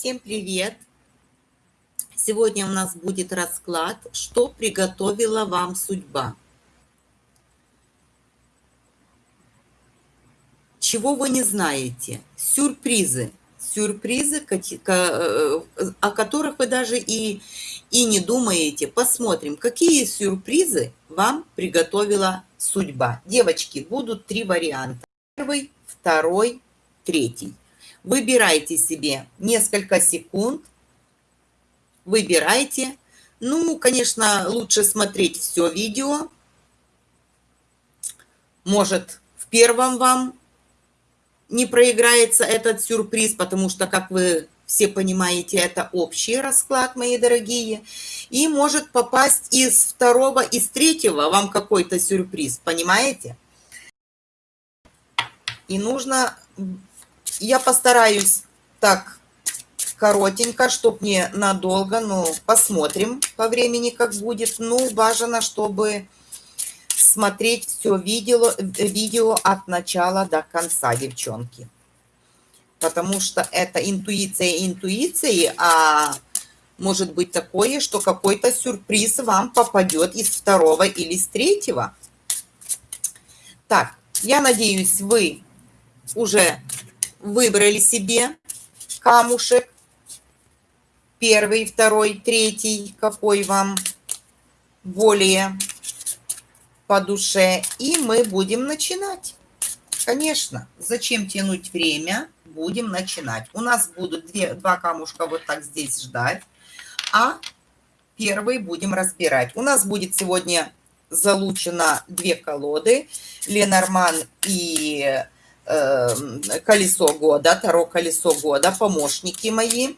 Всем привет! Сегодня у нас будет расклад, что приготовила вам судьба. Чего вы не знаете? Сюрпризы. Сюрпризы, э, о которых вы даже и, и не думаете. Посмотрим, какие сюрпризы вам приготовила судьба. Девочки, будут три варианта. Первый, второй, третий. Выбирайте себе несколько секунд. Выбирайте. Ну, конечно, лучше смотреть все видео. Может, в первом вам не проиграется этот сюрприз, потому что, как вы все понимаете, это общий расклад, мои дорогие. И может попасть из второго, из третьего вам какой-то сюрприз, понимаете? И нужно я постараюсь так коротенько, чтоб не надолго, но посмотрим по времени, как будет. Ну, важно, чтобы смотреть все видео, видео от начала до конца, девчонки. Потому что это интуиция интуиции, а может быть такое, что какой-то сюрприз вам попадет из второго или из третьего. Так, я надеюсь, вы уже выбрали себе камушек. Первый, второй, третий, какой вам более по душе. И мы будем начинать. Конечно, зачем тянуть время? Будем начинать. У нас будут две, два камушка вот так здесь ждать. А первый будем разбирать. У нас будет сегодня залучено две колоды. Ленорман и колесо года, Таро колесо года, помощники мои.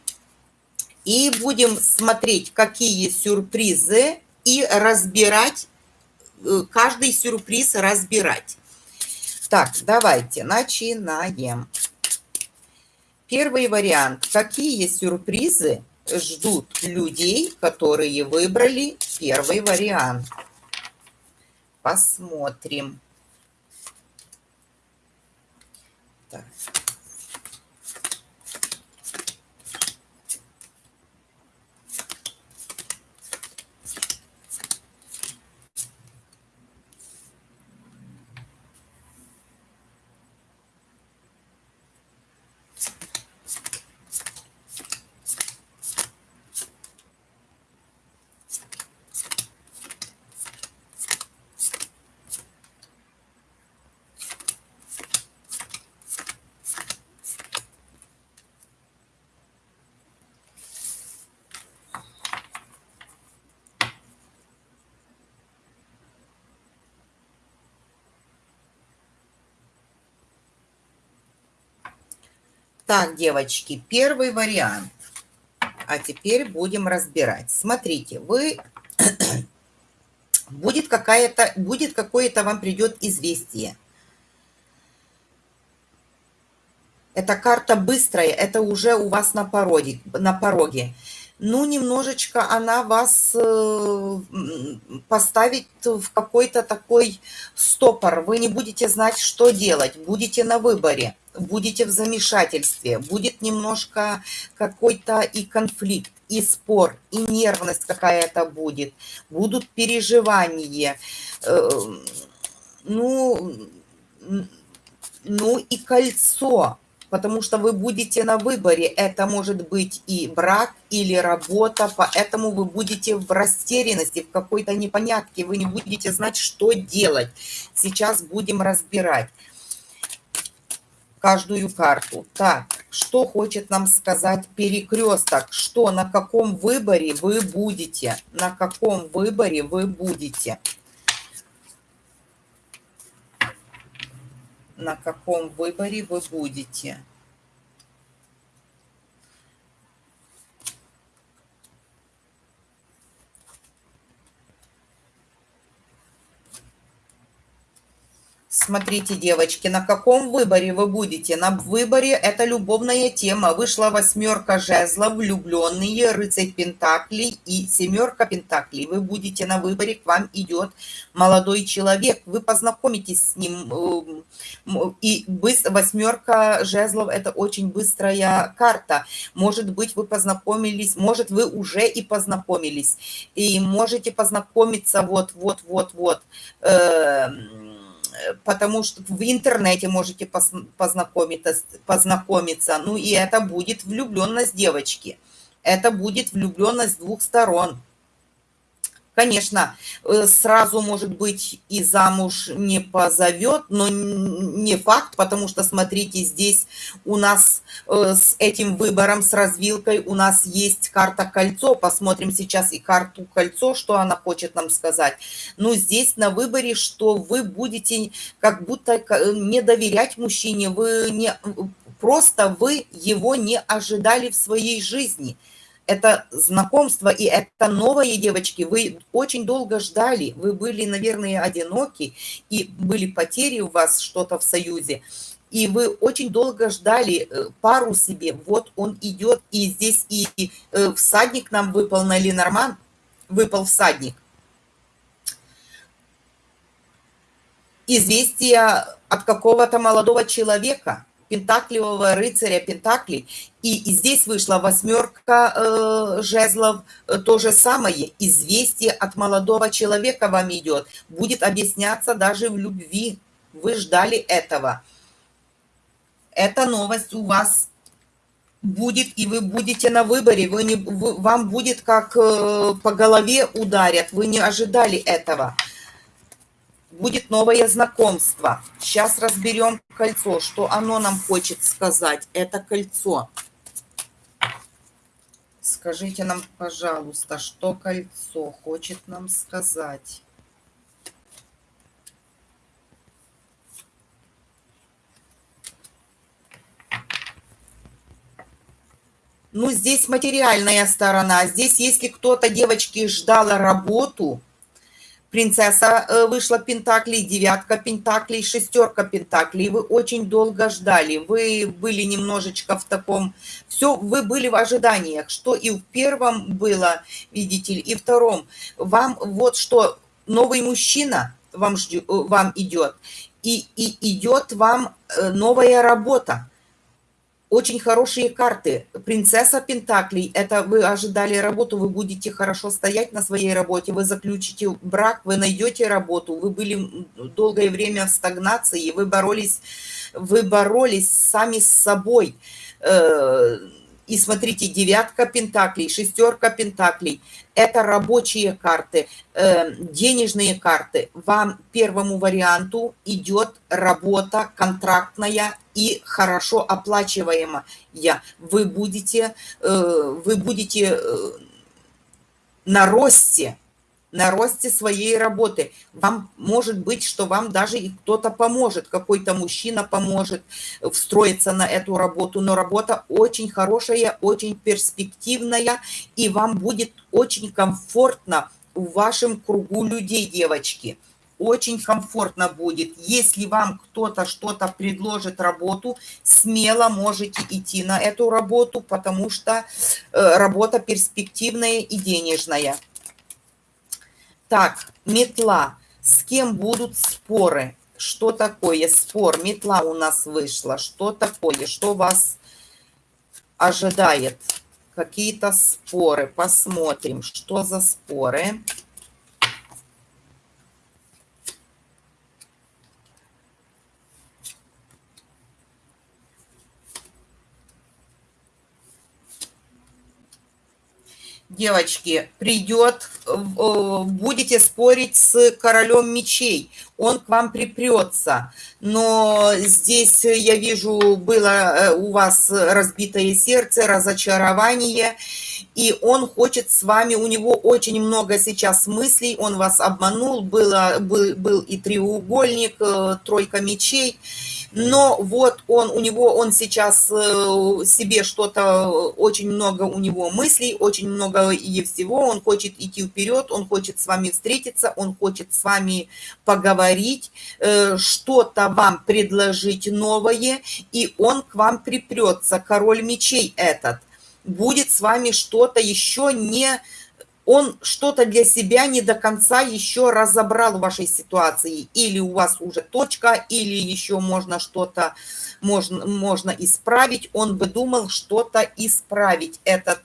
И будем смотреть, какие сюрпризы и разбирать, э, каждый сюрприз разбирать. Так, давайте начинаем. Первый вариант. Какие сюрпризы ждут людей, которые выбрали первый вариант? Посмотрим. Так, девочки, первый вариант. А теперь будем разбирать. Смотрите, вы... будет какая-то... Будет какое-то вам придет известие. Это карта быстрая, это уже у вас на пороге. На пороге ну, немножечко она вас э, поставит в какой-то такой стопор. Вы не будете знать, что делать, будете на выборе, будете в замешательстве, будет немножко какой-то и конфликт, и спор, и нервность какая-то будет, будут переживания, э, ну, ну и кольцо, потому что вы будете на выборе. Это может быть и брак, или работа, поэтому вы будете в растерянности, в какой-то непонятке, вы не будете знать, что делать. Сейчас будем разбирать каждую карту. Так, что хочет нам сказать перекресток? Что, на каком выборе вы будете? На каком выборе вы будете? на каком выборе вы будете. Смотрите, девочки, на каком выборе вы будете? На выборе это любовная тема. Вышла восьмерка жезлов, влюбленные, рыцарь пентаклей и семерка пентаклей. Вы будете на выборе, к вам идет молодой человек. Вы познакомитесь с ним. Эм, и восьмерка жезлов это очень быстрая карта. Может быть, вы познакомились, может, вы уже и познакомились. И можете познакомиться вот-вот-вот-вот потому что в интернете можете познакомиться, познакомиться. Ну и это будет влюбленность девочки. Это будет влюбленность двух сторон. Конечно, э, сразу, может быть, и замуж не позовет, но не факт, потому что, смотрите, здесь у нас э, с этим выбором, с развилкой, у нас есть карта кольцо. Посмотрим сейчас и карту кольцо, что она хочет нам сказать. Ну, здесь на выборе, что вы будете как будто не доверять мужчине, вы не просто вы его не ожидали в своей жизни – это знакомство, и это новые девочки. Вы очень долго ждали, вы были, наверное, одиноки, и были потери у вас что-то в союзе. И вы очень долго ждали э, пару себе. Вот он идет, и здесь и э, всадник нам выпал на Ленорман, выпал всадник. Известие от какого-то молодого человека – пентакливого рыцаря Пентакли. И, и здесь вышла восьмерка э, жезлов, э, то же самое. Известие от молодого человека вам идет. Будет объясняться даже в любви. Вы ждали этого. Эта новость у вас будет, и вы будете на выборе. Вы не, вы, вам будет как э, по голове ударят. Вы не ожидали этого будет новое знакомство. Сейчас разберем кольцо, что оно нам хочет сказать. Это кольцо. Скажите нам, пожалуйста, что кольцо хочет нам сказать. Ну, здесь материальная сторона. Здесь, если кто-то, девочки, ждала работу, принцесса э, вышла пентаклей, девятка пентаклей, шестерка пентаклей. Вы очень долго ждали, вы были немножечко в таком... Все, вы были в ожиданиях, что и в первом было, видите ли, и втором. Вам вот что, новый мужчина вам, ждет, э, вам идет, и, и идет вам э, новая работа очень хорошие карты. Принцесса Пентаклей, это вы ожидали работу, вы будете хорошо стоять на своей работе, вы заключите брак, вы найдете работу, вы были долгое время в стагнации, вы боролись, вы боролись сами с собой. И смотрите, девятка пентаклей, шестерка пентаклей – это рабочие карты, э, денежные карты. Вам первому варианту идет работа контрактная и хорошо оплачиваемая. Вы будете, э, вы будете э, на росте, на росте своей работы. Вам может быть, что вам даже и кто-то поможет, какой-то мужчина поможет встроиться на эту работу, но работа очень хорошая, очень перспективная, и вам будет очень комфортно в вашем кругу людей, девочки очень комфортно будет. Если вам кто-то что-то предложит работу, смело можете идти на эту работу, потому что э, работа перспективная и денежная. Так, метла. С кем будут споры? Что такое спор? Метла у нас вышла. Что такое? Что вас ожидает? Какие-то споры. Посмотрим, что за споры. Девочки, придет, э, будете спорить с королем мечей, он к вам припрется. Но здесь, я вижу, было э, у вас разбитое сердце, разочарование, и он хочет с вами, у него очень много сейчас мыслей, он вас обманул, было, был, был и треугольник, э, тройка мечей, но вот он, у него, он сейчас э, себе что-то, очень много у него мыслей, очень много и всего, он хочет идти вперед, он хочет с вами встретиться, он хочет с вами поговорить, э, что-то вам предложить новое, и он к вам припрется, король мечей этот, будет с вами что-то еще не он что-то для себя не до конца еще разобрал в вашей ситуации. Или у вас уже точка, или еще можно что-то можно, можно исправить. Он бы думал что-то исправить, этот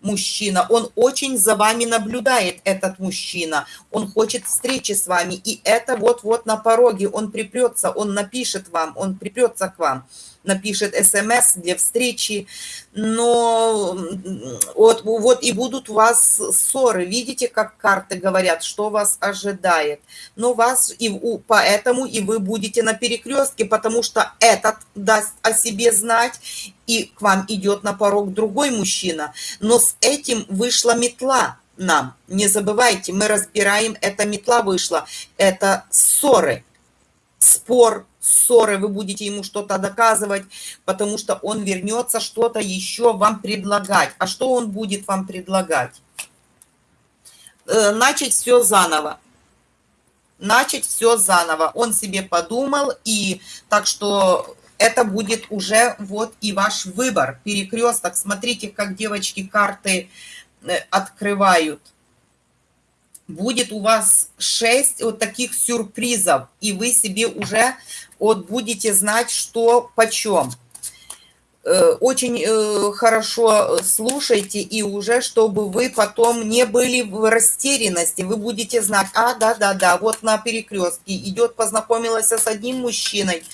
мужчина. Он очень за вами наблюдает, этот мужчина. Он хочет встречи с вами. И это вот-вот на пороге. Он припрется, он напишет вам, он припрется к вам напишет смс для встречи, но вот, вот и будут у вас ссоры. Видите, как карты говорят, что вас ожидает. Но вас и поэтому и вы будете на перекрестке, потому что этот даст о себе знать, и к вам идет на порог другой мужчина. Но с этим вышла метла нам. Не забывайте, мы разбираем, эта метла вышла, это ссоры, спор, ссоры, вы будете ему что-то доказывать, потому что он вернется что-то еще вам предлагать. А что он будет вам предлагать? Э, начать все заново. Начать все заново. Он себе подумал, и так что это будет уже вот и ваш выбор, перекресток. Смотрите, как девочки карты э, открывают будет у вас 6 вот таких сюрпризов, и вы себе уже вот будете знать, что почем. Э, очень э, хорошо слушайте, и уже, чтобы вы потом не были в растерянности, вы будете знать, а, да-да-да, вот на перекрестке идет, познакомилась с одним мужчиной,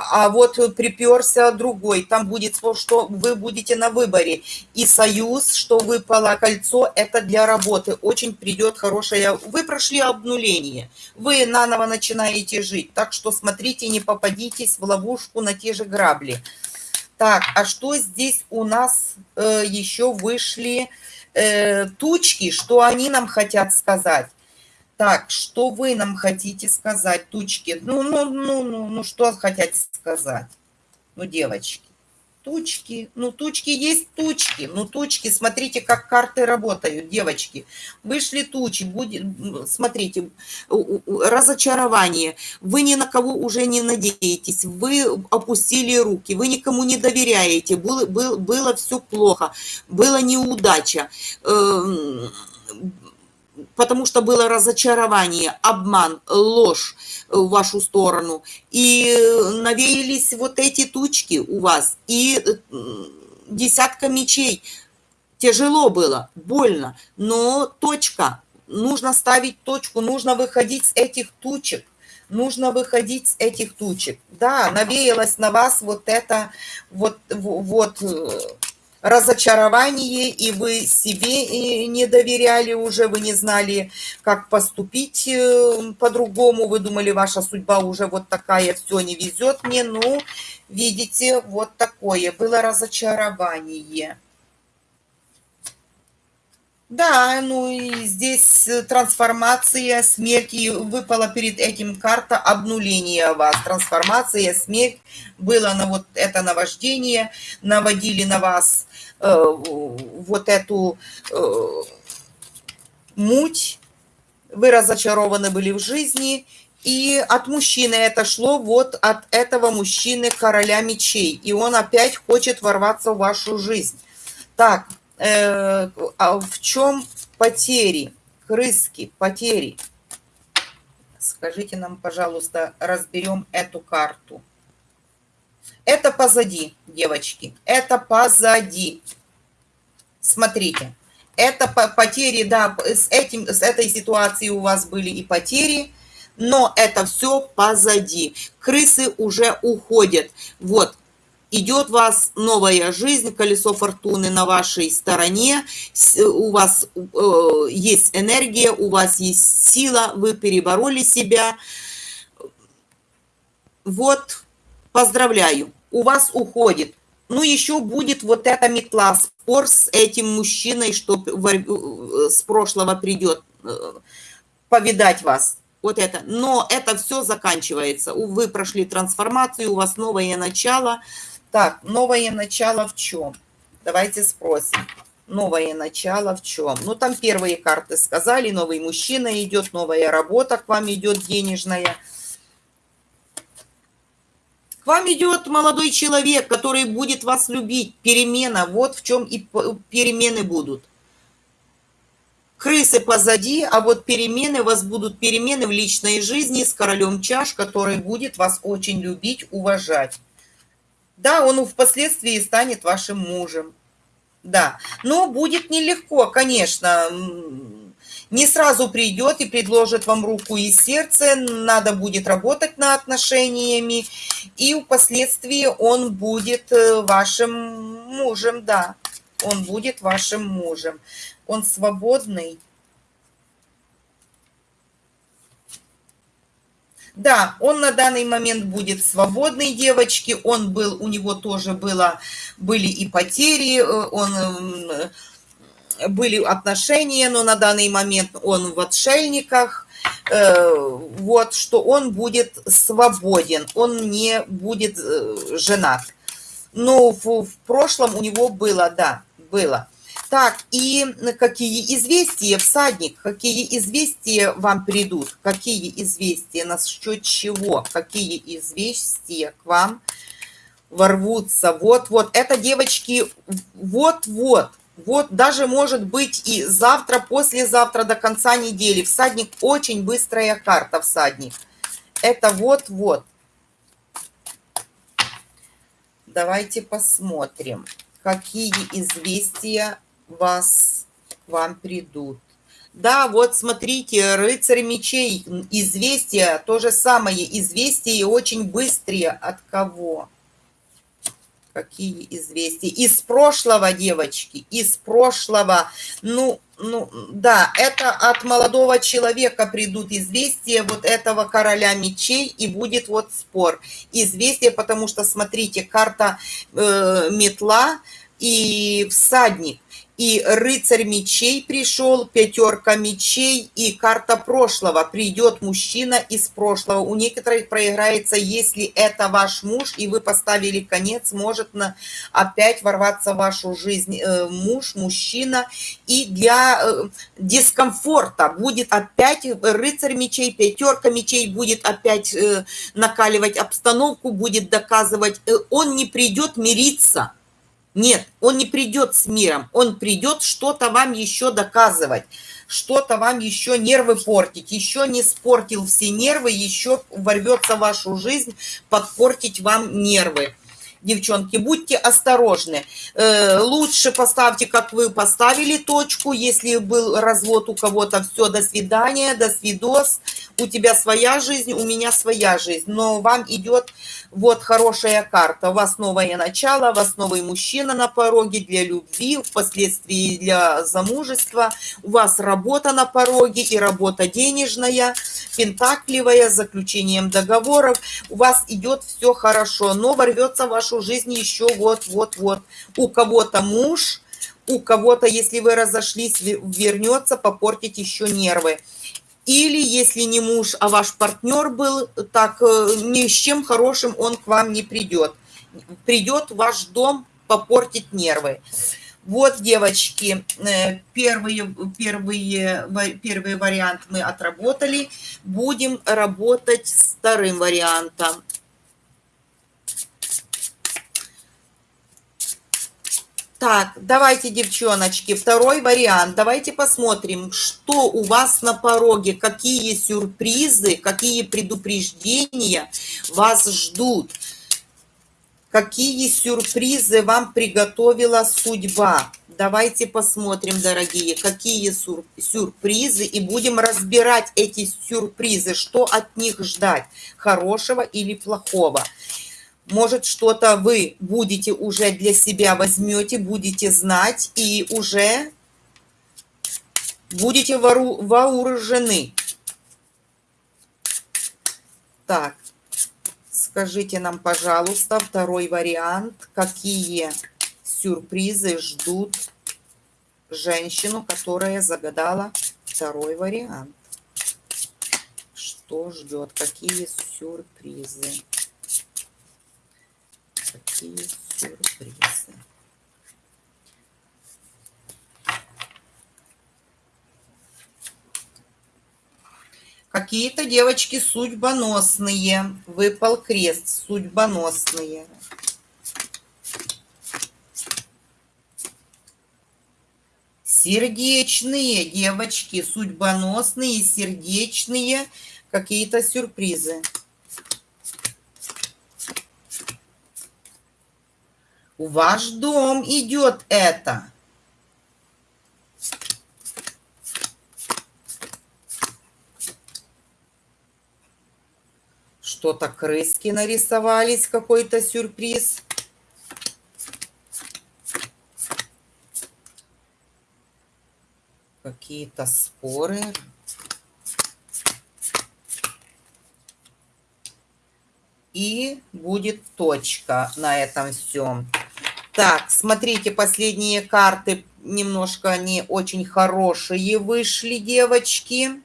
а вот приперся другой, там будет, что вы будете на выборе. И союз, что выпало кольцо, это для работы. Очень придет хорошее. Вы прошли обнуление, вы наново начинаете жить. Так что смотрите, не попадитесь в ловушку на те же грабли. Так, а что здесь у нас э, еще вышли э, тучки, что они нам хотят сказать? Так, что вы нам хотите сказать, тучки? Ну, ну, ну, ну, ну, что хотите сказать? Ну, девочки, тучки, ну, тучки есть тучки, ну, тучки, смотрите, как карты работают, девочки. Вышли тучи, будет, смотрите, разочарование, вы ни на кого уже не надеетесь, вы опустили руки, вы никому не доверяете, было, было, было все плохо, была неудача, эм, потому что было разочарование, обман, ложь в вашу сторону. И навеялись вот эти тучки у вас. И десятка мечей. Тяжело было, больно, но точка. Нужно ставить точку, нужно выходить с этих тучек. Нужно выходить с этих тучек. Да, навеялось на вас вот это, вот, вот разочарование, и вы себе э, не доверяли уже, вы не знали, как поступить э, по-другому, вы думали, ваша судьба уже вот такая, все не везет мне, ну, видите, вот такое, было разочарование. Да, ну и здесь трансформация, смерть, и выпала перед этим карта обнуления вас. Трансформация, смерть, было на вот это наваждение, наводили на вас Э, вот эту э, муть, вы разочарованы были в жизни, и от мужчины это шло вот от этого мужчины короля мечей, и он опять хочет ворваться в вашу жизнь. Так, э, а в чем потери, крыски, потери? Скажите нам, пожалуйста, разберем эту карту. Это позади, девочки, это позади. Смотрите, это потери, да, с, этим, с этой ситуацией у вас были и потери, но это все позади. Крысы уже уходят. Вот, идет у вас новая жизнь, колесо фортуны на вашей стороне, у вас э, есть энергия, у вас есть сила, вы перебороли себя. Вот, поздравляю у вас уходит. Ну, еще будет вот эта метла, спор с этим мужчиной, что с прошлого придет, э, повидать вас. Вот это. Но это все заканчивается. Вы прошли трансформацию, у вас новое начало. Так, новое начало в чем? Давайте спросим. Новое начало в чем? Ну, там первые карты сказали, новый мужчина идет, новая работа к вам идет денежная. К вам идет молодой человек, который будет вас любить. Перемена, вот в чем и перемены будут. Крысы позади, а вот перемены, у вас будут перемены в личной жизни с королем чаш, который будет вас очень любить, уважать. Да, он впоследствии станет вашим мужем. Да, но будет нелегко, конечно. Не сразу придет и предложит вам руку и сердце, надо будет работать над отношениями, и впоследствии он будет э, вашим мужем, да, он будет вашим мужем он свободный. Да, он на данный момент будет свободный, девочки. Он был, у него тоже было, были и потери, э, он, были отношения, но на данный момент он в отшельниках. Э, вот, что он будет свободен, он не будет э, женат. Но в, в прошлом у него было, да, было. Так, и какие известия, всадник, какие известия вам придут? Какие известия, насчет чего? Какие известия к вам ворвутся? Вот-вот, это, девочки, вот-вот. Вот даже может быть и завтра, послезавтра до конца недели. Всадник очень быстрая карта, всадник. Это вот-вот. Давайте посмотрим, какие известия вас, вам придут. Да, вот смотрите, рыцарь мечей, известия, то же самое, известия очень быстрые. От кого? Какие известия? Из прошлого, девочки, из прошлого. Ну, ну, да, это от молодого человека придут известия вот этого короля мечей, и будет вот спор. Известие, потому что, смотрите, карта э, метла и всадник и рыцарь мечей пришел, пятерка мечей и карта прошлого. Придет мужчина из прошлого. У некоторых проиграется, если это ваш муж, и вы поставили конец, может на, опять ворваться в вашу жизнь э, муж, мужчина. И для э, дискомфорта будет опять рыцарь мечей, пятерка мечей будет опять э, накаливать обстановку, будет доказывать. Он не придет мириться нет, он не придет с миром, он придет что-то вам еще доказывать, что-то вам еще нервы портить, еще не спортил все нервы, еще ворвется в вашу жизнь подпортить вам нервы. Девчонки, будьте осторожны. Э, лучше поставьте, как вы поставили точку, если был развод у кого-то, все, до свидания, до свидос, у тебя своя жизнь, у меня своя жизнь, но вам идет вот хорошая карта, у вас новое начало, у вас новый мужчина на пороге для любви, впоследствии для замужества, у вас работа на пороге и работа денежная, пентакливая, с заключением договоров, у вас идет все хорошо, но ворвется в вашу жизнь еще вот-вот-вот. У кого-то муж, у кого-то, если вы разошлись, вернется попортить еще нервы. Или если не муж, а ваш партнер был, так э, ни с чем хорошим он к вам не придет. Придет ваш дом попортить нервы. Вот, девочки, э, первые, первые, первый вариант мы отработали. Будем работать вторым вариантом. Так, давайте, девчоночки, второй вариант. Давайте посмотрим, что у вас на пороге, какие сюрпризы, какие предупреждения вас ждут. Какие сюрпризы вам приготовила судьба? Давайте посмотрим, дорогие, какие сюрпризы, и будем разбирать эти сюрпризы, что от них ждать, хорошего или плохого. Может, что-то вы будете уже для себя возьмете, будете знать и уже будете вооружены. Так, Скажите нам, пожалуйста, второй вариант. Какие сюрпризы ждут женщину, которая загадала второй вариант? что ждет, какие сюрпризы. Какие сюрпризы. Какие-то девочки судьбоносные. Выпал крест. Судьбоносные. Сердечные девочки, судьбоносные, сердечные, какие-то сюрпризы. У ваш дом идет это. Что-то крыски нарисовались, какой-то сюрприз. Какие-то споры. И будет точка на этом всем. Так, смотрите, последние карты немножко они очень хорошие вышли, девочки.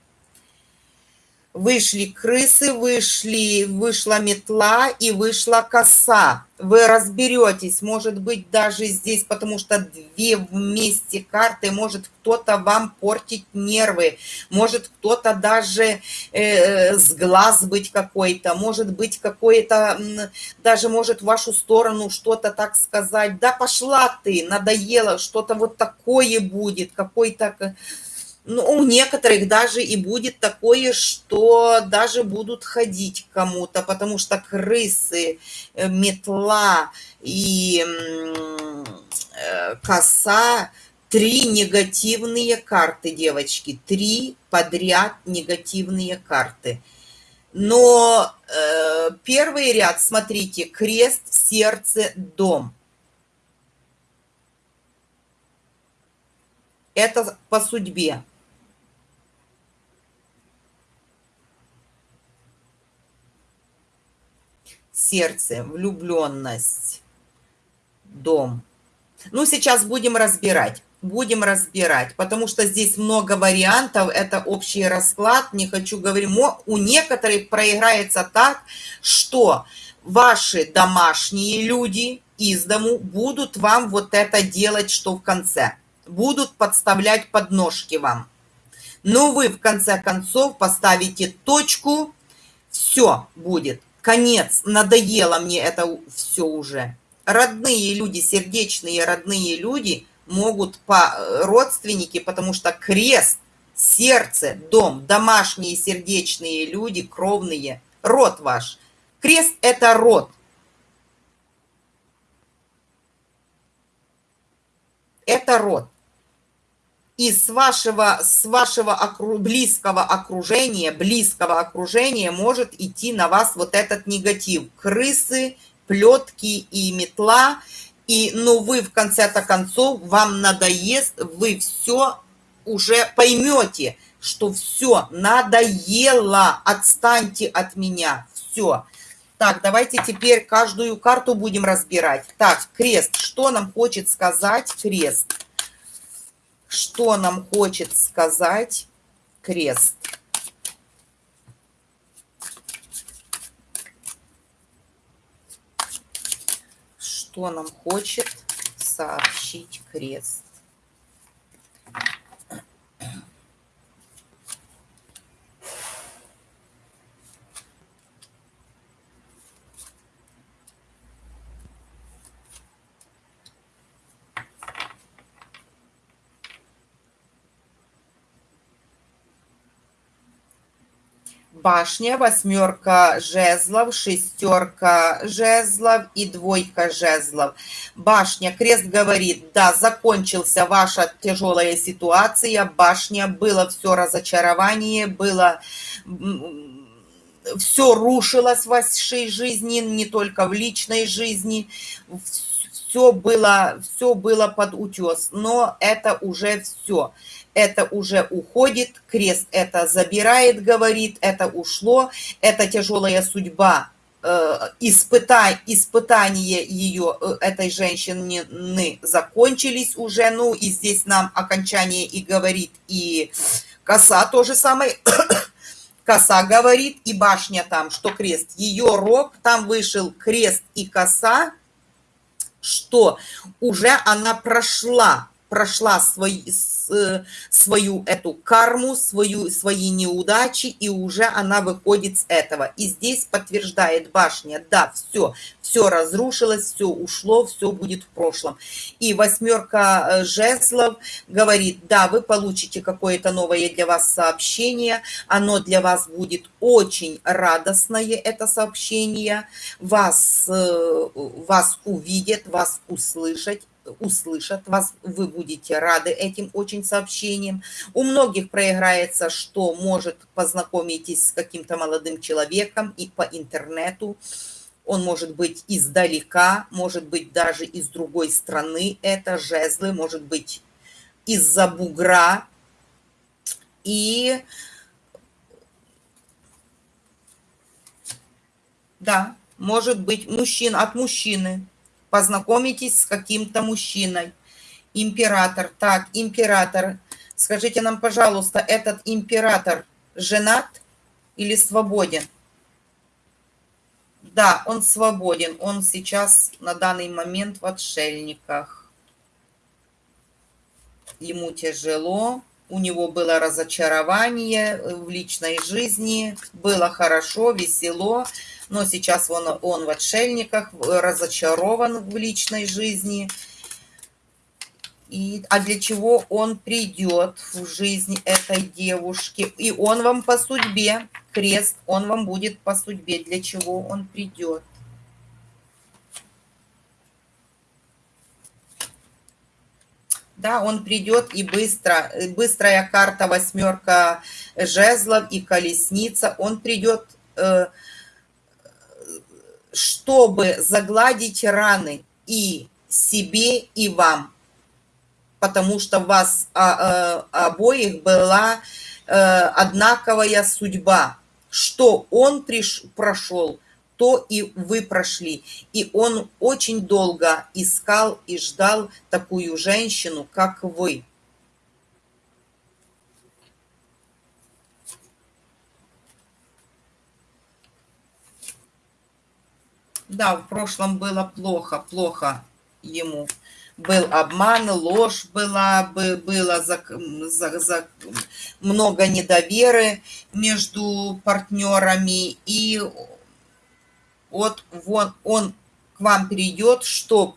Вышли крысы, вышли, вышла метла и вышла коса. Вы разберетесь, может быть, даже здесь, потому что две вместе карты, может кто-то вам портить нервы, может кто-то даже э, с глаз быть какой-то, может быть какой-то, даже может в вашу сторону что-то так сказать, да пошла ты, надоело, что-то вот такое будет, какой-то ну, у некоторых даже и будет такое, что даже будут ходить кому-то, потому что крысы, э, метла и э, коса – три негативные карты, девочки. Три подряд негативные карты. Но э, первый ряд, смотрите, крест, сердце, дом. Это по судьбе. Сердце, влюбленность, дом. Ну, сейчас будем разбирать. Будем разбирать, потому что здесь много вариантов, это общий расклад, не хочу говорить, у некоторых проиграется так, что ваши домашние люди из дому будут вам вот это делать, что в конце, будут подставлять подножки вам. Но вы в конце концов поставите точку, все будет конец, надоело мне это все уже. Родные люди, сердечные родные люди могут по э, родственники, потому что крест, сердце, дом, домашние сердечные люди, кровные, род ваш. Крест – это род. Это род и с вашего, с вашего окру, близкого окружения, близкого окружения может идти на вас вот этот негатив. Крысы, плетки и метла. И, ну, вы в конце-то концов, вам надоест, вы все уже поймете, что все, надоело, отстаньте от меня, все. Так, давайте теперь каждую карту будем разбирать. Так, крест, что нам хочет сказать крест? Что нам хочет сказать крест. Что нам хочет сообщить крест. Башня, восьмерка жезлов, шестерка жезлов и двойка жезлов. Башня, крест говорит, да, закончился ваша тяжелая ситуация, башня, было все разочарование, было все рушилось в вашей жизни, не только в личной жизни, все было, все было под утес, но это уже все это уже уходит, крест это забирает, говорит, это ушло, это тяжелая судьба, э, испыта, испытания ее, э, этой женщины закончились уже, ну и здесь нам окончание и говорит, и коса то же самое, коса говорит, и башня там, что крест, ее рог, там вышел крест и коса, что уже она прошла, прошла свой, Э, свою эту карму, свою, свои неудачи, и уже она выходит с этого. И здесь подтверждает башня, да, все, все разрушилось, все ушло, все будет в прошлом. И восьмерка э, жезлов говорит, да, вы получите какое-то новое для вас сообщение, оно для вас будет очень радостное, это сообщение, вас, э, вас увидят, вас услышать, услышат вас, вы будете рады этим очень сообщениям. У многих проиграется, что может познакомитесь с каким-то молодым человеком и по интернету. Он может быть издалека, может быть даже из другой страны. Это жезлы, может быть из-за бугра. И да, может быть мужчин от мужчины познакомитесь с каким-то мужчиной. Император. Так, император. Скажите нам, пожалуйста, этот император женат или свободен? Да, он свободен. Он сейчас на данный момент в отшельниках. Ему тяжело. У него было разочарование в личной жизни. Было хорошо, весело но сейчас он, он в отшельниках, разочарован в личной жизни. И, а для чего он придет в жизнь этой девушки? И он вам по судьбе, крест, он вам будет по судьбе. Для чего он придет? Да, он придет и быстро, быстрая карта восьмерка жезлов и колесница, он придет э, чтобы загладить раны и себе, и вам. Потому что у вас а, а, обоих была а, однаковая судьба. Что он приш, прошел, то и вы прошли. И он очень долго искал и ждал такую женщину, как вы. Да, в прошлом было плохо, плохо ему. Был обман, ложь была, было за, за, за много недоверы между партнерами. И вот вон, он к вам перейдет, чтобы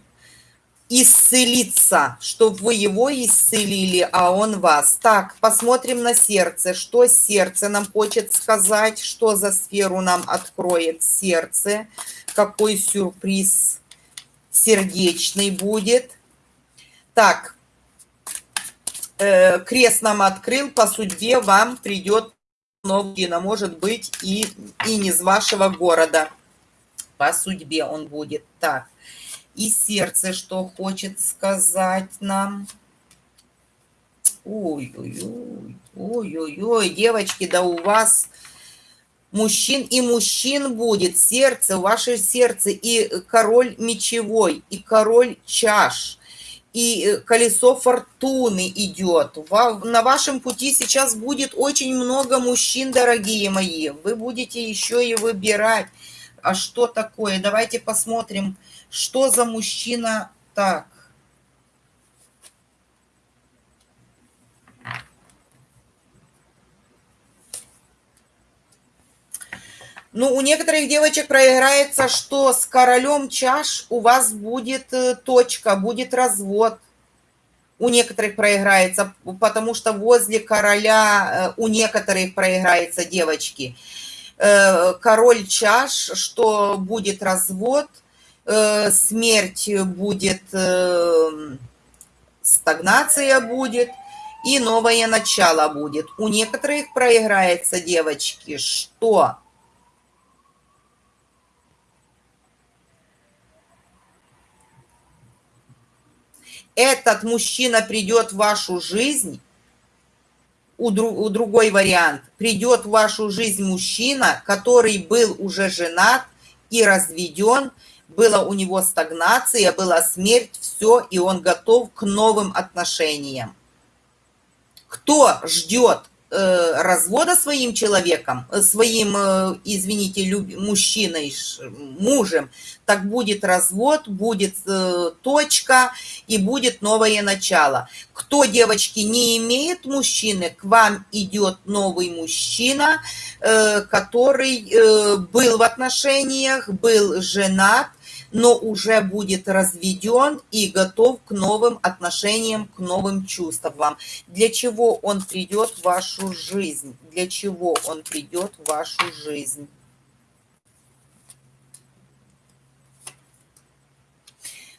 исцелиться, чтобы вы его исцелили, а он вас. Так, посмотрим на сердце. Что сердце нам хочет сказать, что за сферу нам откроет сердце, какой сюрприз сердечный будет. Так, э, крест нам открыл, по судьбе вам придет новина, может быть, и, и не из вашего города. По судьбе он будет. Так, и сердце, что хочет сказать нам. Ой-ой-ой, ой-ой-ой, девочки, да у вас мужчин и мужчин будет сердце, ваше сердце, и король мечевой, и король чаш, и колесо фортуны идет. На вашем пути сейчас будет очень много мужчин, дорогие мои. Вы будете еще и выбирать. А что такое? Давайте посмотрим, что за мужчина так. Ну, у некоторых девочек проиграется, что с королем чаш у вас будет э, точка, будет развод. У некоторых проиграется, потому что возле короля э, у некоторых проиграется девочки. Э, король чаш, что будет развод – смерть будет, стагнация будет, и новое начало будет. У некоторых проиграется, девочки, что? Этот мужчина придет в вашу жизнь, у, дру, у другой вариант, придет в вашу жизнь мужчина, который был уже женат и разведен, была у него стагнация, была смерть, все, и он готов к новым отношениям. Кто ждет развода своим человеком, э, своим, э, извините, люб, мужчиной, мужем, так будет развод, будет э, точка и будет новое начало. Кто, девочки, не имеет мужчины, к вам идет новый мужчина, э, который э, был в отношениях, был женат, но уже будет разведен и готов к новым отношениям, к новым чувствам. Для чего он придет в вашу жизнь? Для чего он придет в вашу жизнь?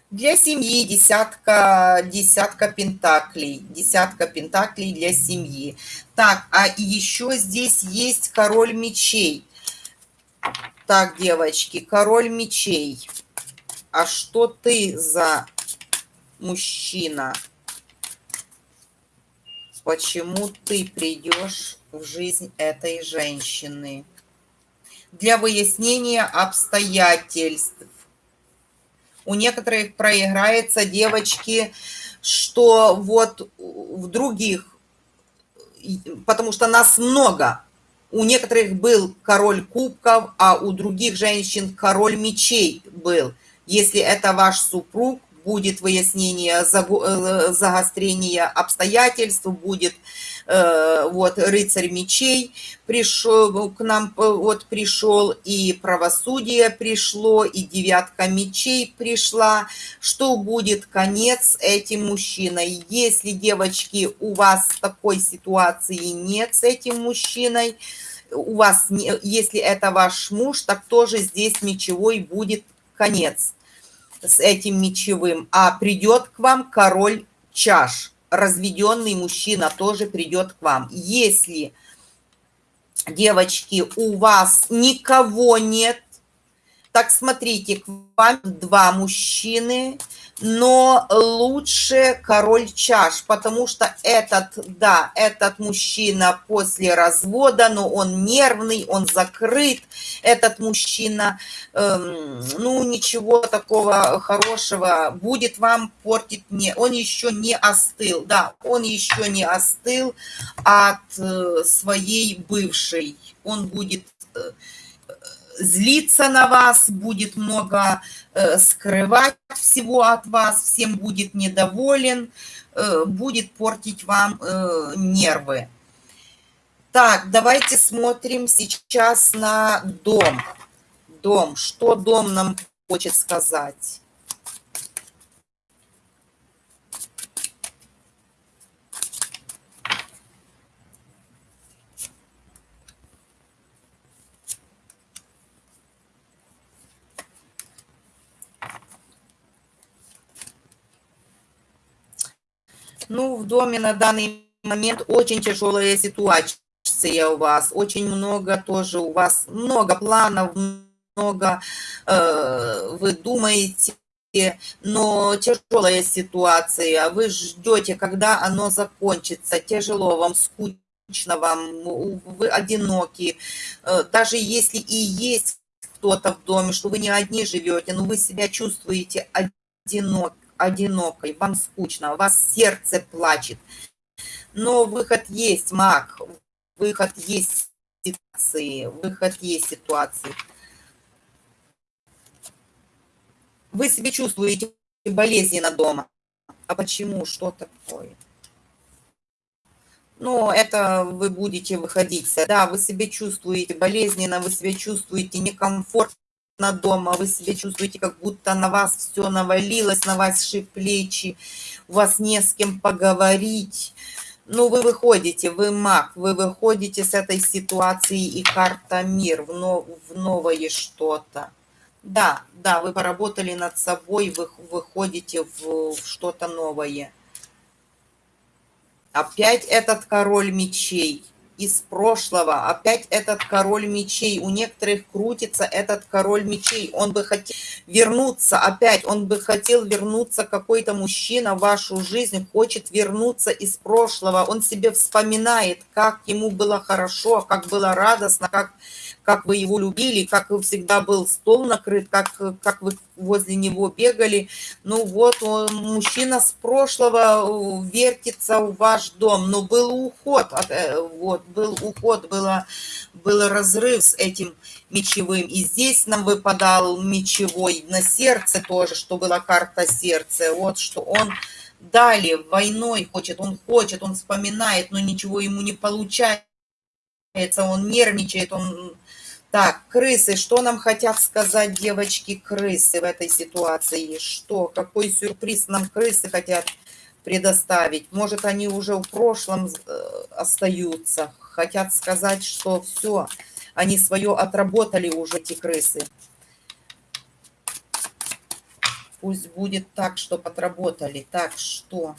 Для семьи десятка, десятка пентаклей. Десятка пентаклей для семьи. Так, а еще здесь есть король мечей. Так, девочки, король мечей а что ты за мужчина? Почему ты придешь в жизнь этой женщины? Для выяснения обстоятельств. У некоторых проиграется девочки, что вот в других, потому что нас много, у некоторых был король кубков, а у других женщин король мечей был – если это ваш супруг, будет выяснение э, загострения обстоятельств, будет э, вот рыцарь мечей пришел к нам, э, вот пришел, и правосудие пришло, и девятка мечей пришла. Что будет конец этим мужчиной? Если, девочки, у вас такой ситуации нет с этим мужчиной, у вас, если это ваш муж, так тоже здесь мечевой будет конец с этим мечевым, а придет к вам король чаш. Разведенный мужчина тоже придет к вам. Если, девочки, у вас никого нет, так смотрите, к вам два мужчины, но лучше король чаш, потому что этот, да, этот мужчина после развода, но он нервный, он закрыт, этот мужчина, эм, ну, ничего такого хорошего будет вам портить не, он еще не остыл, да, он еще не остыл от э, своей бывшей, он будет... Э, злиться на вас, будет много скрывать всего от вас, всем будет недоволен, э, будет портить вам э, нервы. Так, давайте смотрим сейчас на дом. Дом. Что дом нам хочет сказать? Ну, в доме на данный момент очень тяжелая ситуация у вас, очень много тоже у вас, много планов, много э, вы думаете, но тяжелая ситуация. Вы ждете, когда оно закончится. Тяжело вам, скучно вам, вы одиноки. Э, даже если и есть кто-то в доме, что вы не одни живете, но вы себя чувствуете одиноки одинокой, вам скучно, у вас сердце плачет. Но выход есть, маг, выход есть ситуации, выход есть ситуации. Вы себе чувствуете болезненно дома. А почему? Что такое? Ну, это вы будете выходить. Да, вы себе чувствуете болезненно, вы себя чувствуете некомфортно на дома, вы себя чувствуете, как будто на вас все навалилось, на ваши плечи, у вас не с кем поговорить. Ну, вы выходите, вы маг, вы выходите с этой ситуации и карта мир в, но, в новое что-то. Да, да, вы поработали над собой, вы выходите в, в что-то новое. Опять этот король мечей – из прошлого. Опять этот король мечей. У некоторых крутится этот король мечей. Он бы хотел вернуться опять. Он бы хотел вернуться, какой-то мужчина в вашу жизнь хочет вернуться из прошлого. Он себе вспоминает, как ему было хорошо, как было радостно, как, как вы его любили, как всегда был стол накрыт, как, как вы возле него бегали. Ну вот, он, мужчина с прошлого э, вертится в ваш дом, но был уход, э, вот, был уход, было, был разрыв с этим мечевым. И здесь нам выпадал мечевой на сердце тоже, что была карта сердца. Вот, что он далее войной хочет, он хочет, он вспоминает, но ничего ему не получается, он нервничает, он так, крысы, что нам хотят сказать девочки-крысы в этой ситуации? Что, какой сюрприз нам крысы хотят предоставить? Может, они уже в прошлом э, остаются, хотят сказать, что все, они свое отработали уже, эти крысы. Пусть будет так, что отработали. Так, что...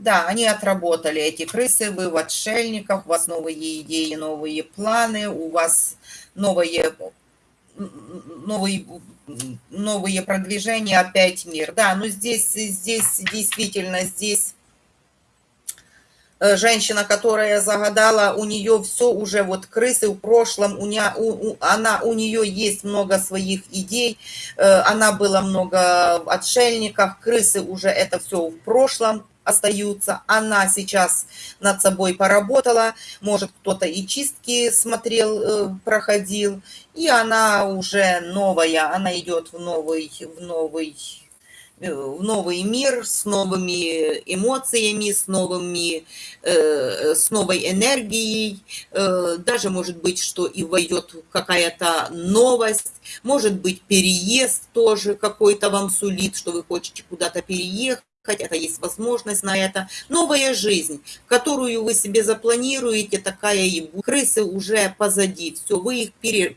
Да, они отработали, эти крысы, вы в отшельниках, у вас новые идеи, новые планы, у вас новые, новые, новые продвижения, опять мир. Да, но здесь, здесь действительно, здесь э, женщина, которая загадала, у нее все уже вот крысы в прошлом, у нее, у, у, она, у нее есть много своих идей, э, она была много в отшельниках, крысы уже это все в прошлом, остаются. Она сейчас над собой поработала, может, кто-то и чистки смотрел, э, проходил, и она уже новая, она идет в новый, в новый э, в новый мир с новыми эмоциями, с, новыми, э, с новой энергией. Даже может быть, что и войдет какая-то новость. Может быть, переезд тоже какой-то вам сулит, что вы хотите куда-то переехать это есть возможность на это. Новая жизнь, которую вы себе запланируете, такая и будет. Крысы уже позади, все, вы их пере...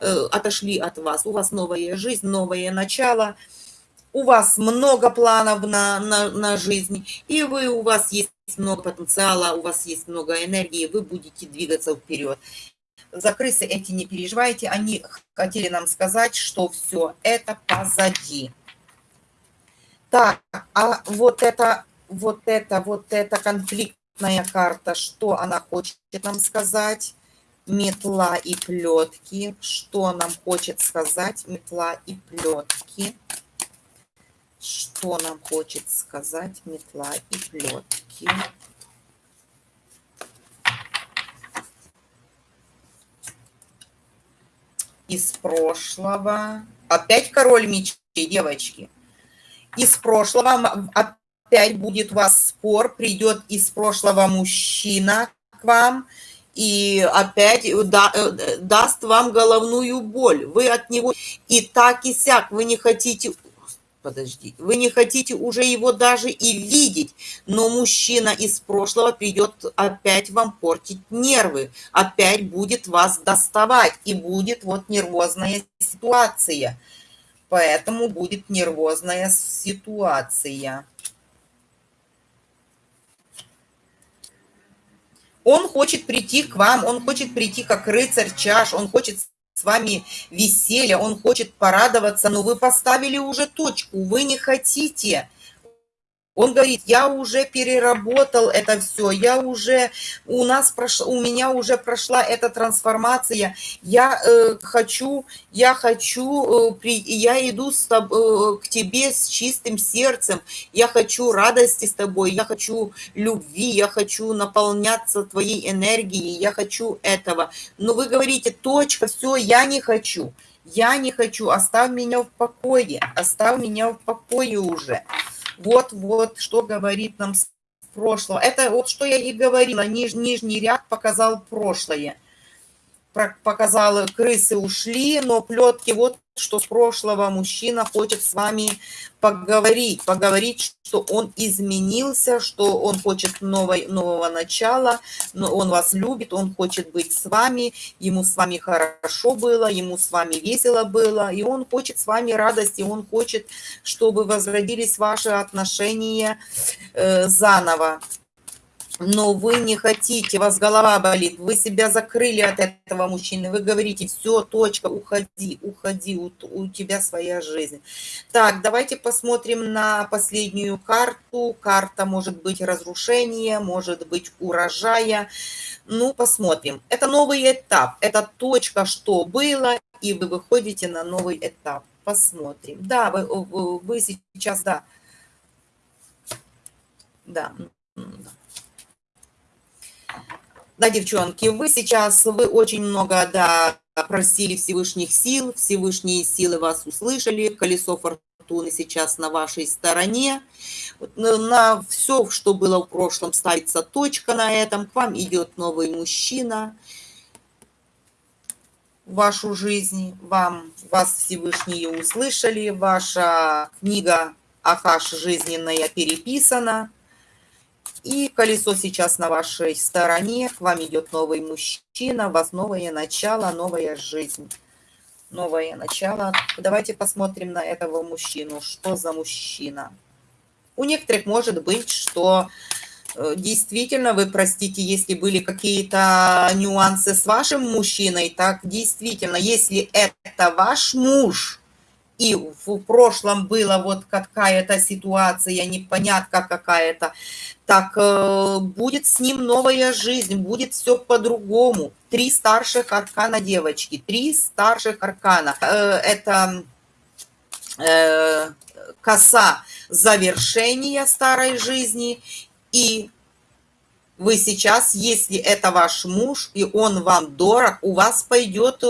Э, отошли от вас. У вас новая жизнь, новое начало. У вас много планов на, на, на жизнь, и вы, у вас есть много потенциала, у вас есть много энергии, вы будете двигаться вперед. За крысы эти не переживайте, они хотели нам сказать, что все это позади. Так, а вот это, вот это, вот эта конфликтная карта, что она хочет нам сказать? Метла и плетки. Что нам хочет сказать метла и плетки? Что нам хочет сказать метла и плетки? Из прошлого. Опять король мечей, девочки из прошлого, опять будет у вас спор, придет из прошлого мужчина к вам, и опять да, э, даст вам головную боль. Вы от него и так и сяк, вы не хотите подожди, вы не хотите уже его даже и видеть, но мужчина из прошлого придет опять вам портить нервы, опять будет вас доставать, и будет вот нервозная ситуация поэтому будет нервозная ситуация. Он хочет прийти к вам, он хочет прийти как рыцарь чаш, он хочет с вами веселья, он хочет порадоваться, но вы поставили уже точку, вы не хотите он говорит, я уже переработал это все, я уже, у нас прошла, у меня уже прошла эта трансформация, я э, хочу, я хочу, э, при, я иду с тоб, э, к тебе с чистым сердцем, я хочу радости с тобой, я хочу любви, я хочу наполняться твоей энергией, я хочу этого. Но вы говорите, точка, все, я не хочу, я не хочу, оставь меня в покое, оставь меня в покое уже вот-вот, что говорит нам прошлого. Это вот что я и говорила, ниж, нижний ряд показал прошлое. Показал, крысы ушли, но плетки вот что с прошлого мужчина хочет с вами поговорить, поговорить, что он изменился, что он хочет новой, нового начала, но он вас любит, он хочет быть с вами, ему с вами хорошо было, ему с вами весело было, и он хочет с вами радости, он хочет, чтобы возродились ваши отношения э, заново но вы не хотите, у вас голова болит, вы себя закрыли от этого мужчины, вы говорите, все, точка, уходи, уходи, у, у тебя своя жизнь. Так, давайте посмотрим на последнюю карту. Карта может быть разрушения, может быть урожая. Ну, посмотрим. Это новый этап, это точка, что было, и вы выходите на новый этап. посмотрим. Да, вы, вы сейчас, да. Да. Да, девчонки, вы сейчас, вы очень много, да, просили Всевышних сил, Всевышние силы вас услышали, колесо фортуны сейчас на вашей стороне. На все, что было в прошлом, ставится точка на этом. К вам идет новый мужчина в вашу жизнь. Вам, вас Всевышние услышали. Ваша книга Акаш жизненная переписана. И колесо сейчас на вашей стороне. К вам идет новый мужчина. У вас новое начало, новая жизнь новое начало. Давайте посмотрим на этого мужчину. Что за мужчина? У некоторых может быть, что э, действительно вы простите, если были какие-то нюансы с вашим мужчиной, так действительно, если это ваш муж, и в прошлом была вот какая-то ситуация, непонятка какая-то, так э, будет с ним новая жизнь, будет все по-другому. Три старших аркана девочки, три старших аркана. Э, это э, коса завершения старой жизни и вы сейчас, если это ваш муж, и он вам дорог, у вас пойдет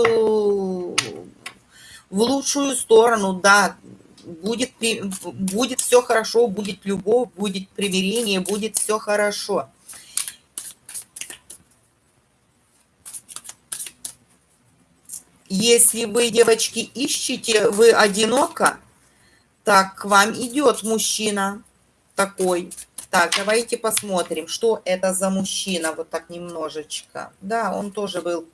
в лучшую сторону, да, будет, будет все хорошо, будет любовь, будет примирение, будет все хорошо. Если вы, девочки, ищете, вы одиноко, так к вам идет мужчина такой. Так, давайте посмотрим, что это за мужчина, вот так немножечко. Да, он тоже был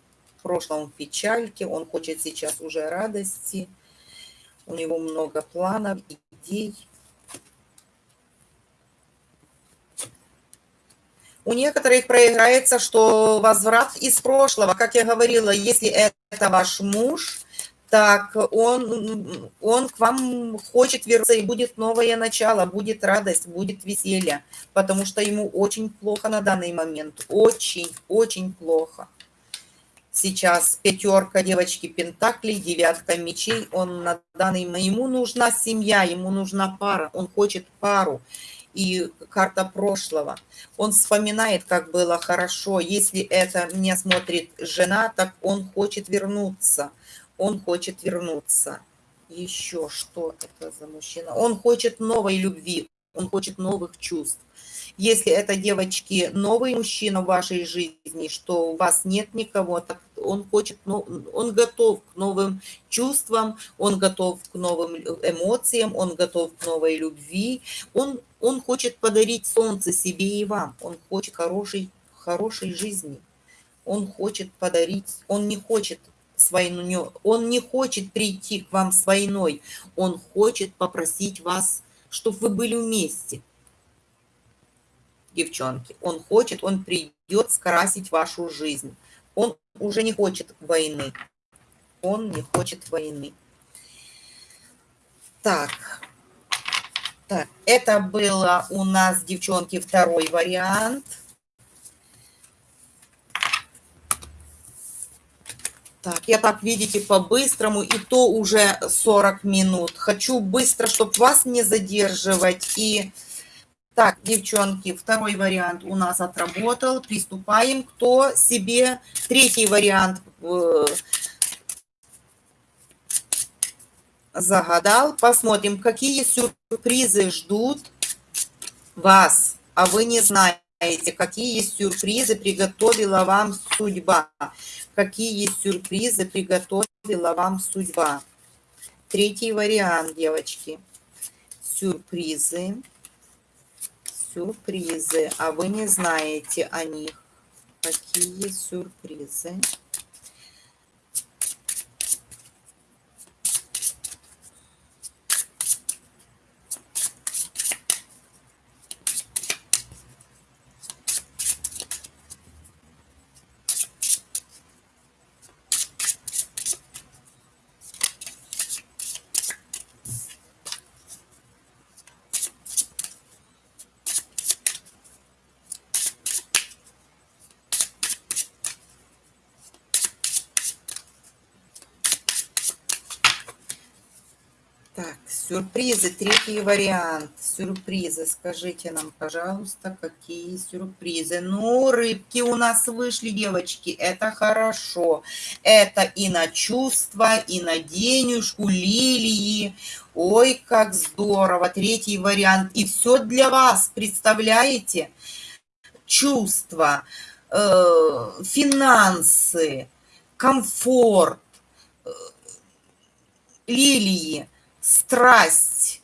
прошлом печальке, он хочет сейчас уже радости, у него много планов, идей. У некоторых проиграется, что возврат из прошлого, как я говорила, если это ваш муж, так он, он к вам хочет вернуться, и будет новое начало, будет радость, будет веселье, потому что ему очень плохо на данный момент, очень, очень плохо. Сейчас пятерка девочки пентаклей, девятка мечей. Он на данный ему нужна семья, ему нужна пара. Он хочет пару. И карта прошлого. Он вспоминает, как было хорошо. Если это меня смотрит жена, так он хочет вернуться. Он хочет вернуться. Еще что это за мужчина? Он хочет новой любви. Он хочет новых чувств. Если это, девочки, новый мужчина в вашей жизни, что у вас нет никого, так он хочет, ну, он готов к новым чувствам, он готов к новым эмоциям, он готов к новой любви, он, он хочет подарить солнце себе и вам, он хочет хорошей, хорошей жизни, он хочет подарить, он не хочет с войной, он не хочет прийти к вам с войной, он хочет попросить вас, чтобы вы были вместе – девчонки. Он хочет, он придет скрасить вашу жизнь. Он уже не хочет войны. Он не хочет войны. Так. Так, это было у нас, девчонки, второй вариант. Так, я так, видите, по-быстрому, и то уже 40 минут. Хочу быстро, чтобы вас не задерживать, и так, девчонки, второй вариант у нас отработал. Приступаем. Кто себе третий вариант э, загадал? Посмотрим, какие сюрпризы ждут вас, а вы не знаете, какие сюрпризы приготовила вам судьба. Какие сюрпризы приготовила вам судьба. Третий вариант, девочки. Сюрпризы сюрпризы, а вы не знаете о них. Какие сюрпризы? Сюрпризы, третий вариант. Сюрпризы. Скажите нам, пожалуйста, какие сюрпризы. Ну, рыбки у нас вышли, девочки. Это хорошо. Это и на чувства, и на денежку, лилии. Ой, как здорово. Третий вариант. И все для вас, представляете? Чувства, э, финансы, комфорт, э, лилии страсть,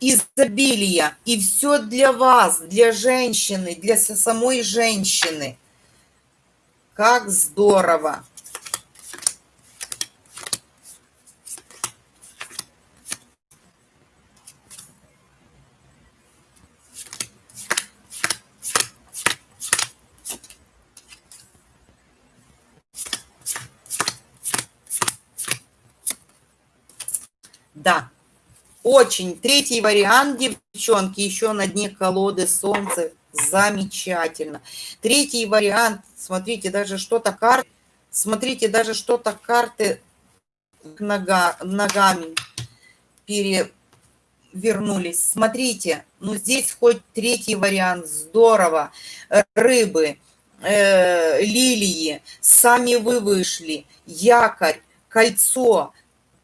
изобилие. И все для вас, для женщины, для самой женщины. Как здорово! Да, очень. Третий вариант, девчонки, еще на дне колоды солнце. Замечательно. Третий вариант, смотрите, даже что-то карты, смотрите, даже что-то карты нога, ногами перевернулись. Смотрите, ну здесь хоть третий вариант, здорово. Рыбы, э, лилии, сами вы вышли, якорь, кольцо,